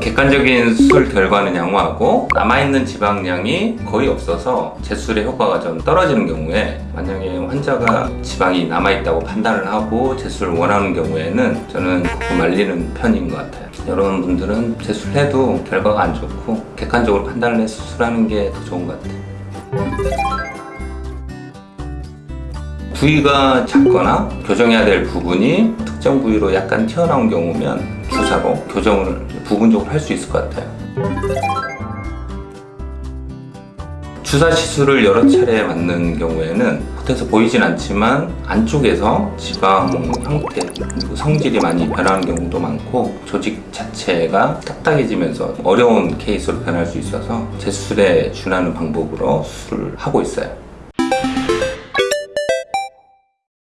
객관적인 수술 결과는 양호하고 남아있는 지방량이 거의 없어서 재술의 효과가 좀 떨어지는 경우에 만약에 환자가 지방이 남아있다고 판단을 하고 재술을 원하는 경우에는 저는 그거 말리는 편인 것 같아요. 여러분들은 재술해도 결과가 안 좋고 객관적으로 판단을 해서 수술하는 게 더 좋은 것 같아요. 부위가 작거나 교정해야 될 부분이 특정 부위로 약간 튀어나온 경우면 주사로 교정을 부분적으로 할 수 있을 것 같아요. 주사 시술을 여러 차례 맞는 경우에는 겉에서 보이진 않지만 안쪽에서 지방 형태 그리고 성질이 많이 변하는 경우도 많고 조직 자체가 딱딱해지면서 어려운 케이스로 변할 수 있어서 제술에 준하는 방법으로 수술을 하고 있어요.